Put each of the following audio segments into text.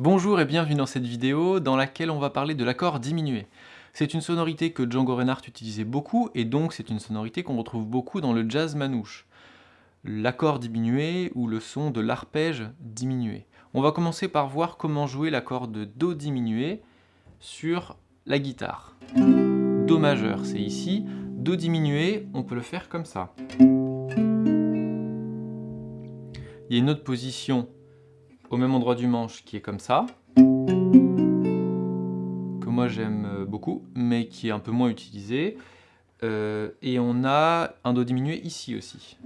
Bonjour et bienvenue dans cette vidéo dans laquelle on va parler de l'accord diminué. C'est une sonorité que Django Reinhardt utilisait beaucoup et donc c'est une sonorité qu'on retrouve beaucoup dans le jazz manouche. L'accord diminué ou le son de l'arpège diminué. On va commencer par voir comment jouer l'accord de Do diminué sur la guitare. Do majeur, c'est ici. Do diminué, on peut le faire comme ça. Il y a une autre position au même endroit du manche qui est comme ça, que moi j'aime euh, beaucoup, mais qui est un peu moins utilisé. Euh, et on a un Do diminué ici aussi.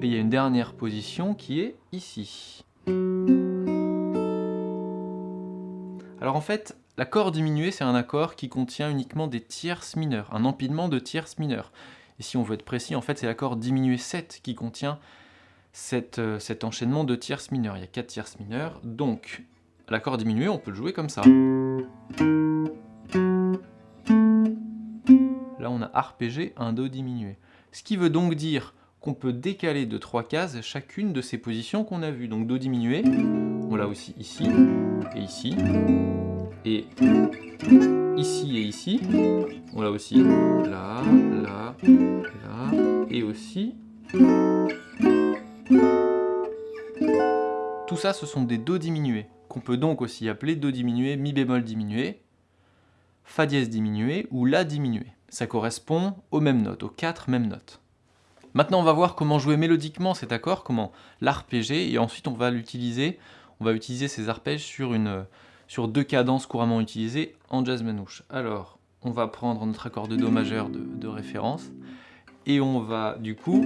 Et il y a une dernière position qui est ici. Alors en fait, l'accord diminué, c'est un accord qui contient uniquement des tierces mineures, un empilement de tierces mineures. Et si on veut être précis, en fait, c'est l'accord diminué 7 qui contient euh, cet enchaînement de tierces mineures. Il y a 4 tierces mineures, donc l'accord diminué, on peut le jouer comme ça. Là, on a arpégé un Do diminué. Ce qui veut donc dire qu'on peut décaler de 3 cases chacune de ces positions qu'on a vues. Donc Do diminué, on l'a aussi ici, et ici, et ici et ici, on l'a aussi là, là, là, et aussi tout ça, ce sont des Do diminués, qu'on peut donc aussi appeler Do diminué, Mi bémol diminué, Fa dièse diminué ou La diminué. Ça correspond aux mêmes notes, aux quatre mêmes notes. Maintenant, on va voir comment jouer mélodiquement cet accord, comment l'arpéger, et ensuite on va l'utiliser, on va utiliser ces arpèges sur, deux cadences couramment utilisées en jazz manouche. Alors, on va prendre notre accord de Do majeur de, de référence, et on va du coup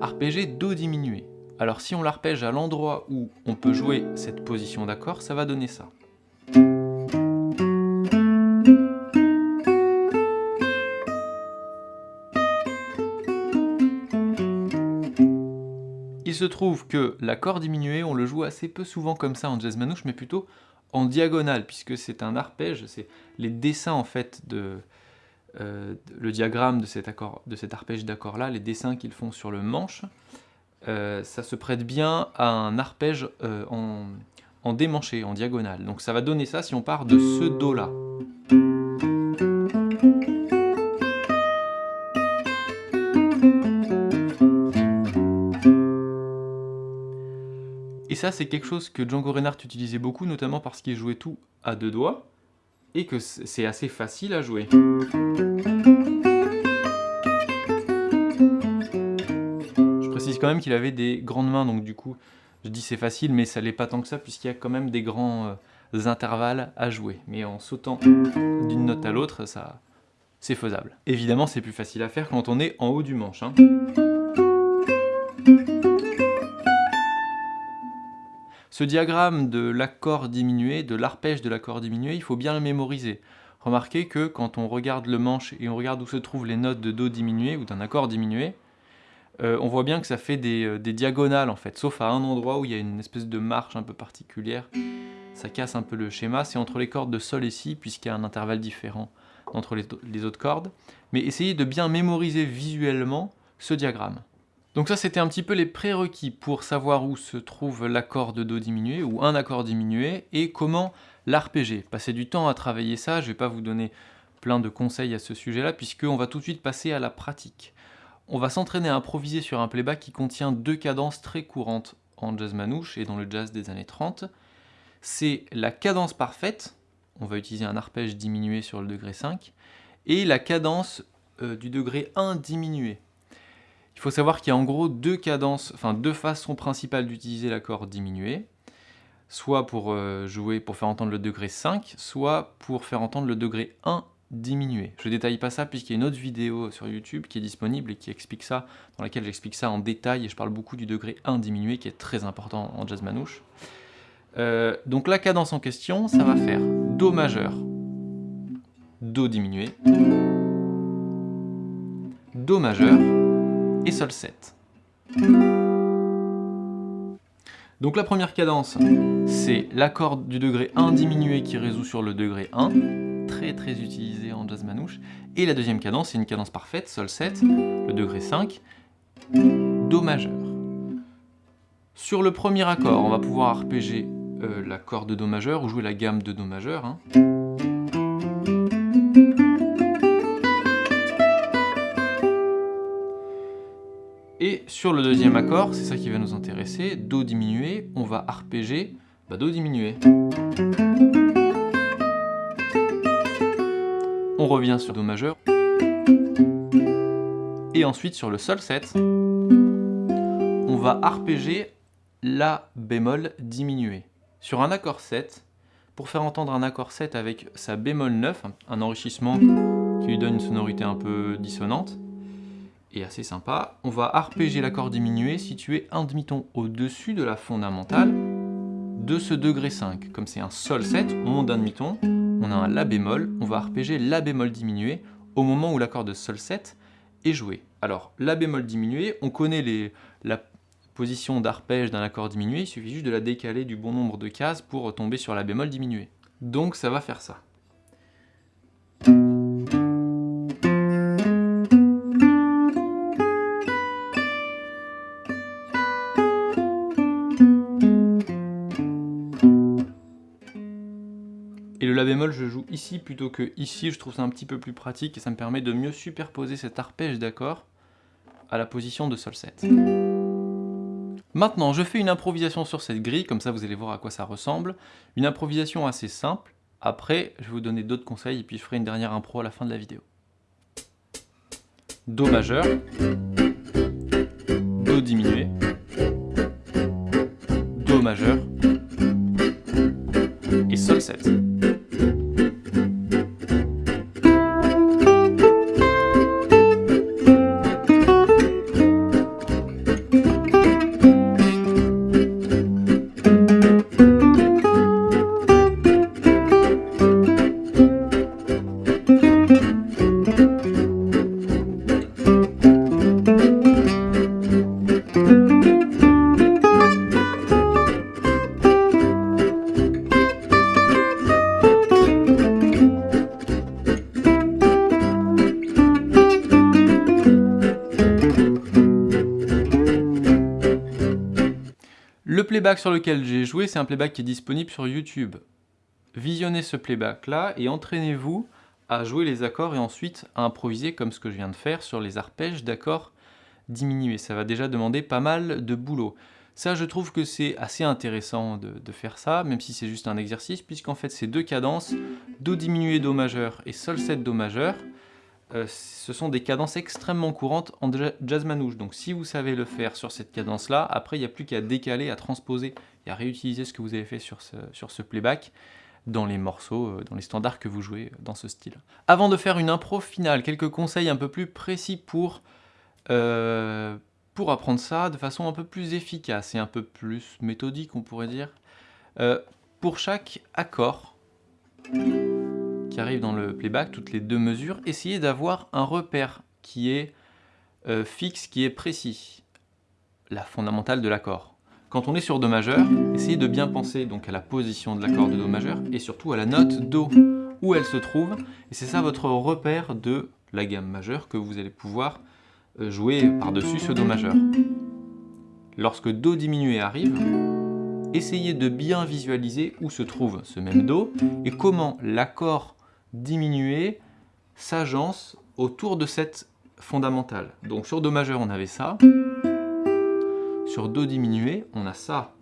arpéger Do diminué. Alors si on l'arpège à l'endroit où on peut jouer cette position d'accord, ça va donner ça. Il se trouve que l'accord diminué, on le joue assez peu souvent comme ça en jazz manouche, mais plutôt en diagonale, puisque c'est un arpège, c'est les dessins en fait de, euh, le diagramme de cet, accord, de cet arpège d'accord là, les dessins qu'ils font sur le manche, euh, ça se prête bien à un arpège euh, en, en démanché, en diagonale. Donc ça va donner ça si on part de ce Do là. Et ça, c'est quelque chose que Django Reinhardt utilisait beaucoup, notamment parce qu'il jouait tout à deux doigts, et que c'est assez facile à jouer. Quand même qu'il avait des grandes mains, donc du coup, je dis c'est facile, mais ça l'est pas tant que ça, puisqu'il y a quand même des grands euh, intervalles à jouer. Mais en sautant d'une note à l'autre, ça, c'est faisable. Évidemment, c'est plus facile à faire quand on est en haut du manche. Hein. Ce diagramme de l'accord diminué, de l'arpège de l'accord diminué, il faut bien le mémoriser. Remarquez que quand on regarde le manche et on regarde où se trouvent les notes de Do diminué ou d'un accord diminué, euh, on voit bien que ça fait euh, des, diagonales en fait, sauf à un endroit où il y a une espèce de marche un peu particulière. Ça casse un peu le schéma, c'est entre les cordes de Sol et Si, puisqu'il y a un intervalle différent entre les, autres cordes. Mais essayez de bien mémoriser visuellement ce diagramme. Donc ça, c'était un petit peu les prérequis pour savoir où se trouve l'accord de Do diminué, ou un accord diminué, et comment l'arpéger. Passez du temps à travailler ça, je ne vais pas vous donner plein de conseils à ce sujet-là, puisqu'on va tout de suite passer à la pratique. On va s'entraîner à improviser sur un playback qui contient deux cadences très courantes en jazz manouche et dans le jazz des années 30. C'est la cadence parfaite, on va utiliser un arpège diminué sur le degré 5, et la cadence euh, du degré 1 diminué. Il faut savoir qu'il y a en gros deux cadences, enfin deux façons principales d'utiliser l'accord diminué, soit pour euh, jouer, pour faire entendre le degré 5, soit pour faire entendre le degré 1 diminuer. Je détaille pas ça puisqu'il y a une autre vidéo sur YouTube qui est disponible et qui explique ça, dans laquelle j'explique ça en détail et je parle beaucoup du degré 1 diminué qui est très important en jazz manouche. Euh, donc la cadence en question, ça va faire Do majeur, Do diminué, Do majeur et Sol 7. Donc la première cadence, c'est l'accord du degré 1 diminué qui résout sur le degré 1 très très utilisé en jazz manouche. Et la deuxième cadence, c'est une cadence parfaite, Sol 7, le degré 5, Do majeur. Sur le premier accord, on va pouvoir arpéger euh, l'accord de Do majeur ou jouer la gamme de Do majeur. Hein. Et sur le deuxième accord, c'est ça qui va nous intéresser, Do diminué, on va arpéger bah, Do diminué. On revient sur Do majeur. Et ensuite sur le Sol 7, on va arpéger La bémol diminué. Sur un accord 7, pour faire entendre un accord 7 avec sa bémol 9, un enrichissement qui lui donne une sonorité un peu dissonante, et assez sympa, on va arpéger l'accord diminué situé un demi-ton au-dessus de la fondamentale de ce degré 5. Comme c'est un Sol 7, on monte d'un demi-ton, on a un La bémol, on va arpéger La bémol diminué au moment où l'accord de Sol 7 est joué. Alors, La bémol diminué, on connaît les, la position d'arpège d'un accord diminué, il suffit juste de la décaler du bon nombre de cases pour tomber sur la bémol diminué. Donc ça va faire ça. Je joue ici plutôt que ici, je trouve ça un petit peu plus pratique et ça me permet de mieux superposer cet arpège d'accord à la position de Sol 7. Maintenant, je fais une improvisation sur cette grille, comme ça vous allez voir à quoi ça ressemble. Une improvisation assez simple. Après, je vais vous donner d'autres conseils et puis je ferai une dernière impro à la fin de la vidéo. Do majeur, Do diminué, Do majeur et Sol 7. Sur lequel j'ai joué, c'est un playback qui est disponible sur YouTube. Visionnez ce playback-là et entraînez-vous à jouer les accords et ensuite à improviser comme ce que je viens de faire sur les arpèges d'accords diminués. Ça va déjà demander pas mal de boulot. Ça, je trouve que c'est assez intéressant de, faire ça, même si c'est juste un exercice, puisqu'en fait, ces deux cadences, Do diminué, Do majeur et Sol 7, Do majeur, euh, ce sont des cadences extrêmement courantes en jazz manouche. Donc si vous savez le faire sur cette cadence-là, après il n'y a plus qu'à décaler, à transposer et à réutiliser ce que vous avez fait sur ce, sur ce playback dans les morceaux, euh, dans les standards que vous jouez dans ce style. Avant de faire une impro finale, quelques conseils un peu plus précis pour, euh, pour apprendre ça de façon un peu plus efficace et un peu plus méthodique, on pourrait dire. Euh, pour chaque accord, arrive dans le playback, toutes les deux mesures, essayez d'avoir un repère qui est euh, fixe, qui est précis, la fondamentale de l'accord. Quand on est sur Do majeur, essayez de bien penser donc à la position de l'accord de Do majeur et surtout à la note Do, où elle se trouve, et c'est ça votre repère de la gamme majeure que vous allez pouvoir euh, jouer par-dessus ce Do majeur. Lorsque Do diminué arrive, essayez de bien visualiser où se trouve ce même Do et comment l'accord diminuer s'agence autour de cette fondamentale. Donc sur Do majeur, on avait ça. Sur Do diminué, on a ça.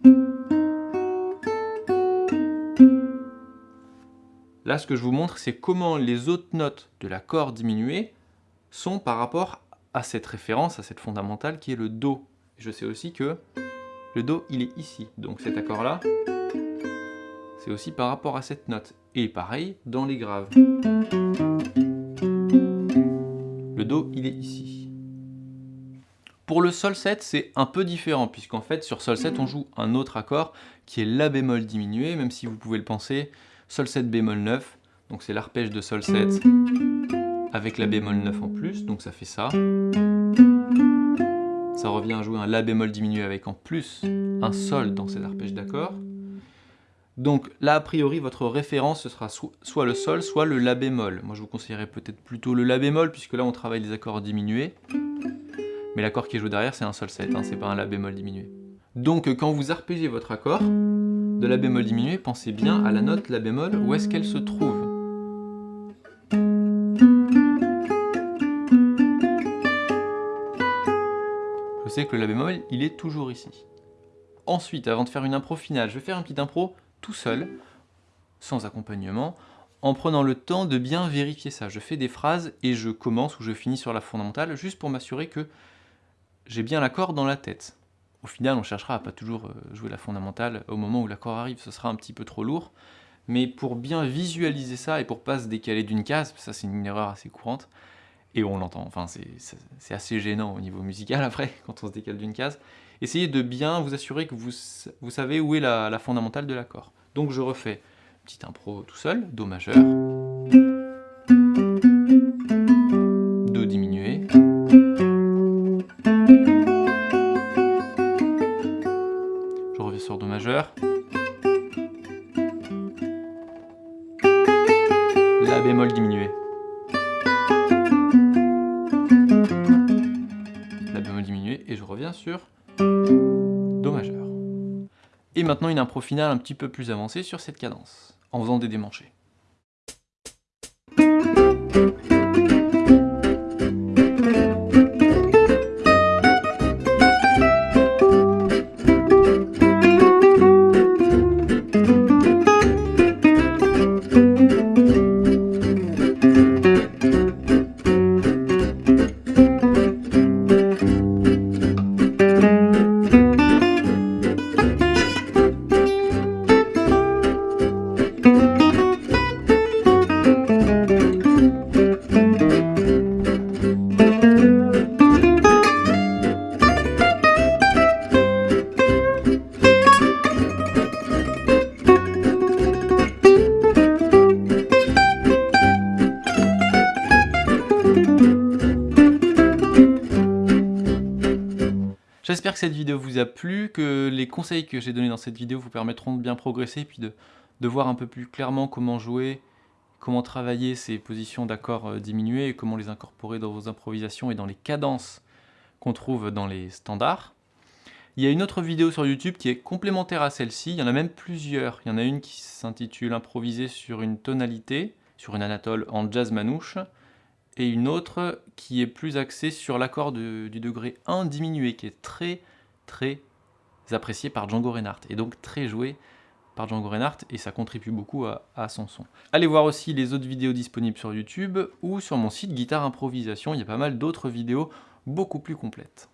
Là, ce que je vous montre, c'est comment les autres notes de l'accord diminué sont par rapport à cette référence, à cette fondamentale qui est le Do. Je sais aussi que le Do, il est ici. Donc cet accord-là, c'est aussi par rapport à cette note. Et pareil dans les graves. Le Do, il est ici. Pour le Sol 7, c'est un peu différent, puisqu'en fait, sur Sol 7, on joue un autre accord, qui est La bémol diminué, même si vous pouvez le penser, Sol 7 bémol 9, donc c'est l'arpège de Sol 7 avec La bémol 9 en plus, donc ça fait ça. Ça revient à jouer un La bémol diminué avec en plus un Sol dans cet arpège d'accord. Donc là, a priori, votre référence, ce sera soit le Sol, soit le La bémol. Moi, je vous conseillerais peut-être plutôt le La bémol, puisque là, on travaille les accords diminués. Mais l'accord qui est joué derrière, c'est un Sol 7, hein, c'est pas un La bémol diminué. Donc quand vous arpégez votre accord de la bémol diminué, pensez bien à la note la bémol, où est-ce qu'elle se trouve. Je sais que le la bémol, il est toujours ici. Ensuite, avant de faire une impro finale, je vais faire un petit impro tout seul, sans accompagnement, en prenant le temps de bien vérifier ça. Je fais des phrases et je commence ou je finis sur la fondamentale, juste pour m'assurer que j'ai bien l'accord dans la tête. Au final, on cherchera à pas toujours euh, jouer la fondamentale au moment où l'accord arrive, ce sera un petit peu trop lourd. Mais pour bien visualiser ça et pour pas se décaler d'une case, ça c'est une erreur assez courante, et on l'entend, enfin c'est assez gênant au niveau musical après, quand on se décale d'une case, essayez de bien vous assurer que vous, savez où est la, la fondamentale de l'accord. Donc je refais petite impro tout seul, Do majeur, maintenant une impro finale un petit peu plus avancée sur cette cadence en faisant des démanchés. J'espère que cette vidéo vous a plu, que les conseils que j'ai donnés dans cette vidéo vous permettront de bien progresser, puis de, voir un peu plus clairement comment jouer, comment travailler ces positions d'accords euh, diminués, et comment les incorporer dans vos improvisations et dans les cadences qu'on trouve dans les standards. Il y a une autre vidéo sur YouTube qui est complémentaire à celle-ci, il y en a même plusieurs. Il y en a une qui s'intitule « Improviser sur une tonalité », sur une anatole en jazz manouche, et une autre qui est plus axée sur l'accord du degré 1 diminué, qui est très très apprécié par Django Reinhardt, et donc très joué par Django Reinhardt, et ça contribue beaucoup à, à, son son. Allez voir aussi les autres vidéos disponibles sur YouTube, ou sur mon site Guitare Improvisation, il y a pas mal d'autres vidéos beaucoup plus complètes.